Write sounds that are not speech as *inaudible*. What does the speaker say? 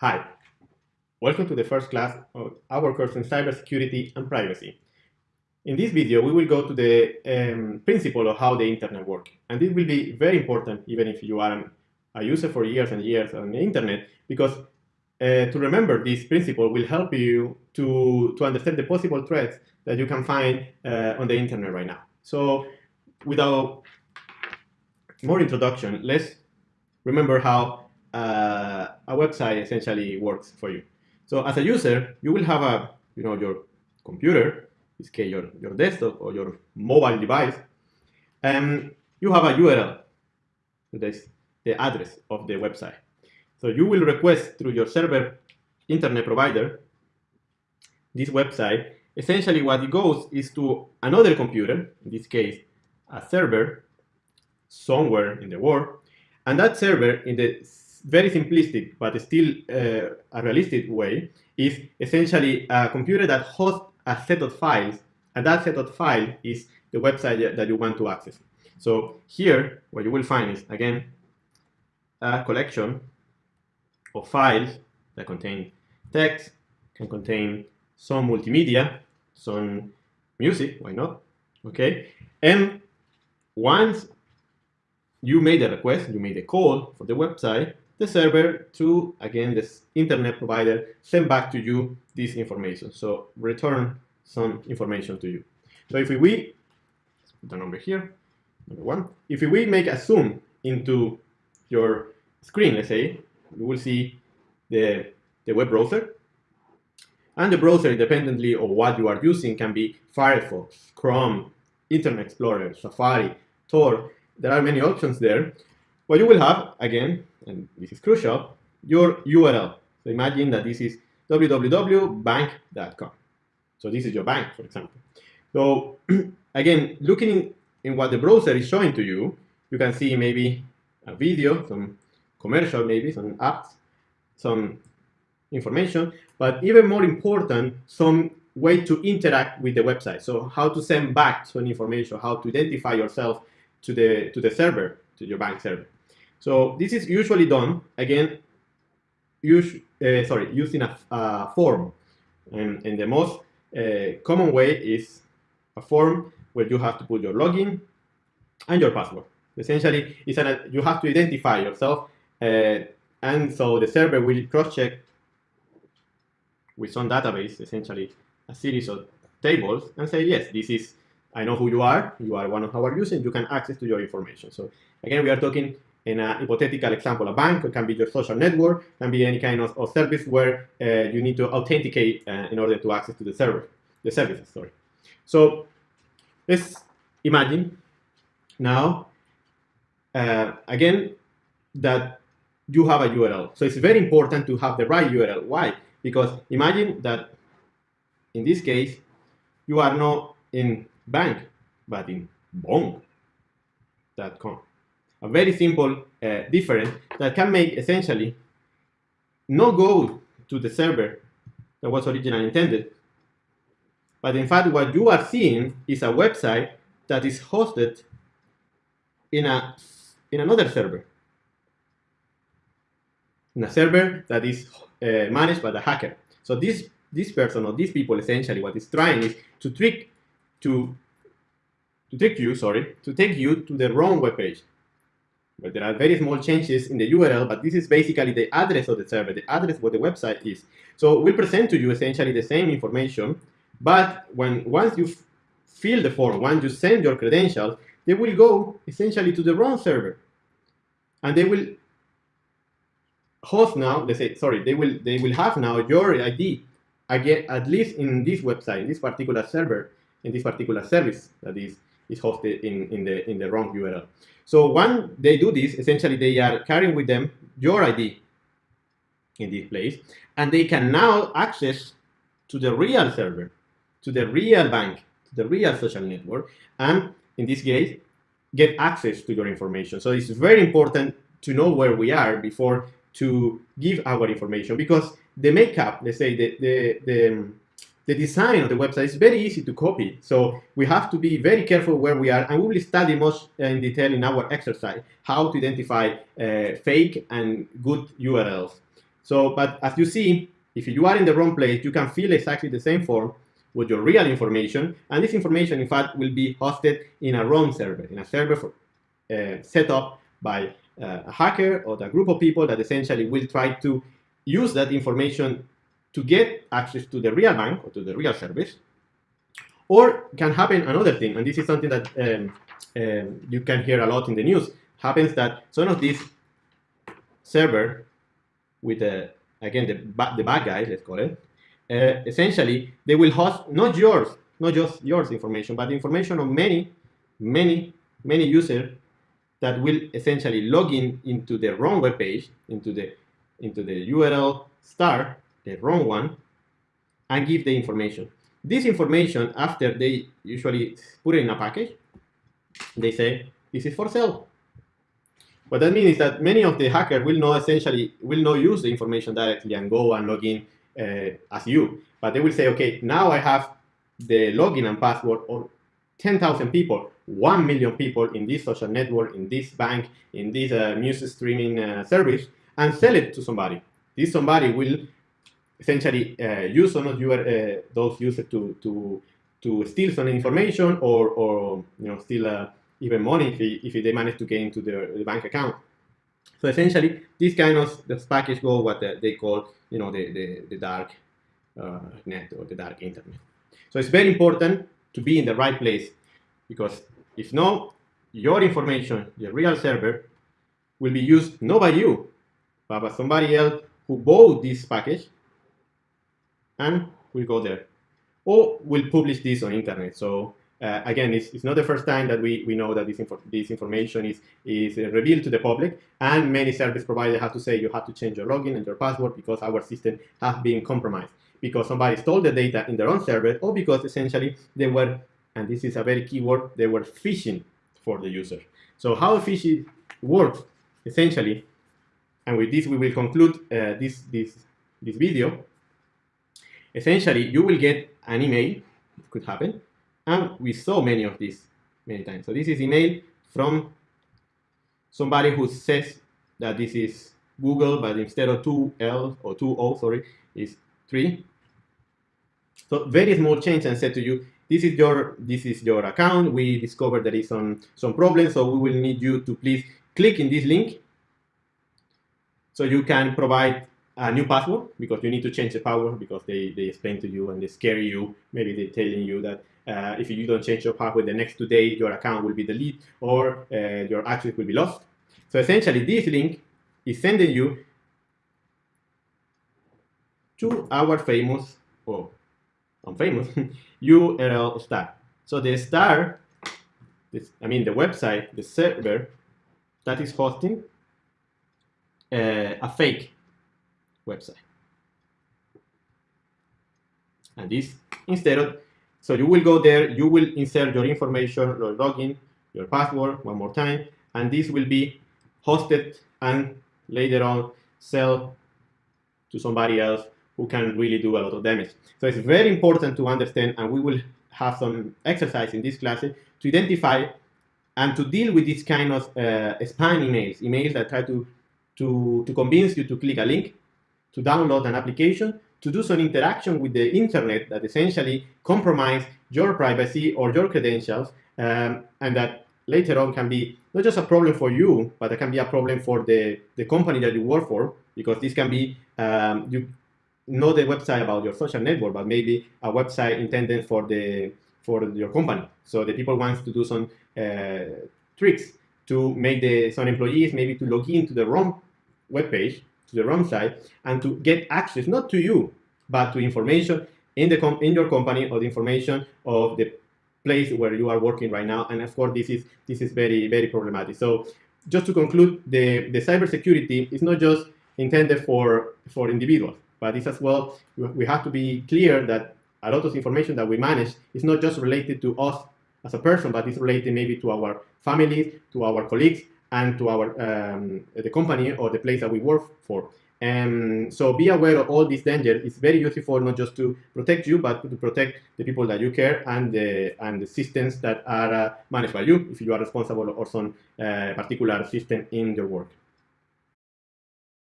Hi, welcome to the first class of our course in cybersecurity and privacy. In this video, we will go to the um, principle of how the internet works. And it will be very important, even if you are a user for years and years on the internet, because uh, to remember this principle will help you to, to understand the possible threats that you can find uh, on the internet right now. So without more introduction, let's remember how uh, a website essentially works for you. So as a user, you will have a, you know, your computer, in this case your, your desktop or your mobile device, and you have a URL, that's the address of the website. So you will request through your server internet provider this website. Essentially what it goes is to another computer, in this case a server, somewhere in the world, and that server in the very simplistic but still uh, a realistic way is essentially a computer that hosts a set of files and that set of files is the website that you want to access. So here what you will find is again a collection of files that contain text, can contain some multimedia, some music, why not? Okay, and once you made a request, you made a call for the website, the server to, again, this internet provider send back to you this information. So return some information to you. So if we, put the number here, number one, if we make a zoom into your screen, let's say, you will see the, the web browser. And the browser, independently of what you are using, can be Firefox, Chrome, Internet Explorer, Safari, Tor. There are many options there. What you will have, again, and this is crucial, your URL. So imagine that this is www.bank.com. So this is your bank, for example. So *clears throat* again, looking in what the browser is showing to you, you can see maybe a video, some commercial maybe, some apps, some information, but even more important, some way to interact with the website. So how to send back some information, how to identify yourself to the, to the server, to your bank server. So this is usually done, again, uh, sorry, using a, a form. And, and, the most uh, common way is a form where you have to put your login and your password. Essentially, it's an, you have to identify yourself, uh, and so the server will cross-check with some database, essentially a series of tables, and say, yes, this is, I know who you are, you are one of our users, you can access to your information. So again, we are talking in a hypothetical example, a bank, it can be your social network, it can be any kind of, of service where uh, you need to authenticate uh, in order to access to the server, the services, sorry. So let's imagine now, uh, again, that you have a URL. So it's very important to have the right URL. Why? Because imagine that in this case, you are not in bank, but in bong.com a very simple uh, difference that can make essentially no go to the server that was originally intended. But in fact, what you are seeing is a website that is hosted in, a, in another server. In a server that is uh, managed by the hacker. So this, this person or these people essentially what is trying is to trick to to trick you, sorry, to take you to the wrong web page. But there are very small changes in the URL, but this is basically the address of the server, the address where the website is. So we'll present to you essentially the same information, but when once you fill the form, once you send your credentials, they will go essentially to the wrong server. And they will host now, they say, sorry, they will they will have now your ID again, at least in this website, in this particular server, in this particular service that is is hosted in, in, the, in the wrong URL. So when they do this, essentially they are carrying with them your ID in this place, and they can now access to the real server, to the real bank, to the real social network, and in this case, get access to your information. So it's very important to know where we are before to give our information because the makeup, let's say the, the, the the design of the website is very easy to copy. So we have to be very careful where we are, and we will study much in detail in our exercise how to identify uh, fake and good URLs. So, but as you see, if you are in the wrong place, you can fill exactly the same form with your real information, and this information, in fact, will be hosted in a wrong server, in a server for, uh, set up by uh, a hacker or a group of people that essentially will try to use that information to get access to the real bank or to the real service. Or can happen another thing, and this is something that um, um, you can hear a lot in the news, happens that some of these server with, the, again, the, the bad guys, let's call it, uh, essentially, they will host not yours, not just yours information, but information of many, many, many users that will essentially log in into the wrong web page, into the, into the URL star, the wrong one, and give the information. This information, after they usually put it in a package, they say, this is for sale. What that means is that many of the hackers will not essentially, will not use the information directly and go and log in uh, as you. But they will say, okay, now I have the login and password of 10,000 people, 1 million people in this social network, in this bank, in this uh, music streaming uh, service, and sell it to somebody. This somebody will essentially uh, use some of your, uh, those users to, to, to steal some information or, or you know, steal uh, even money if, if they manage to get into their, the bank account. So essentially, this kind of this package go what they call, you know, the, the, the dark uh, net or the dark internet. So it's very important to be in the right place because if not, your information, your real server, will be used not by you, but by somebody else who bought this package and we'll go there. Or we'll publish this on internet. So uh, again, it's, it's, not the first time that we, we know that this, this information is, is revealed to the public, and many service providers have to say you have to change your login and your password because our system has been compromised, because somebody stole the data in their own server, or because essentially they were, and this is a very key word, they were phishing for the user. So how phishing works, essentially, and with this we will conclude uh, this, this, this video, essentially you will get an email, it could happen, and we saw many of these many times. So this is email from somebody who says that this is Google, but instead of two L or two O, sorry, is three. So very small change and said to you, this is your this is your account. We discovered there is some some problem, so we will need you to please click in this link so you can provide a new password because you need to change the password because they, they explain to you and they scare you. Maybe they're telling you that uh, if you don't change your password the next two days, your account will be deleted or uh, your access will be lost. So essentially, this link is sending you to our famous, or unfamous, URL *laughs* star. So the star, this, I mean the website, the server that is hosting uh, a fake website. And this, instead of so you will go there, you will insert your information, your login, your password one more time, and this will be hosted and later on sell to somebody else who can really do a lot of damage. So it's very important to understand, and we will have some exercise in this class to identify and to deal with this kind of uh, spam emails, emails that try to, to, to convince you to click a link, to download an application, to do some interaction with the internet that essentially compromise your privacy or your credentials um, and that later on can be not just a problem for you, but it can be a problem for the, the company that you work for because this can be, um, you know the website about your social network, but maybe a website intended for the for your company. So the people wants to do some uh, tricks to make the some employees maybe to log into the wrong web page to the wrong side and to get access not to you but to information in the in your company or the information of the place where you are working right now. And of course this is this is very very problematic. So just to conclude the the cybersecurity is not just intended for for individuals but it's as well we have to be clear that a lot of information that we manage is not just related to us as a person but it's related maybe to our families to our colleagues and to our um, the company or the place that we work for. And so be aware of all these dangers. It's very useful not just to protect you, but to protect the people that you care and the and the systems that are uh, managed by you if you are responsible for some uh, particular system in your work.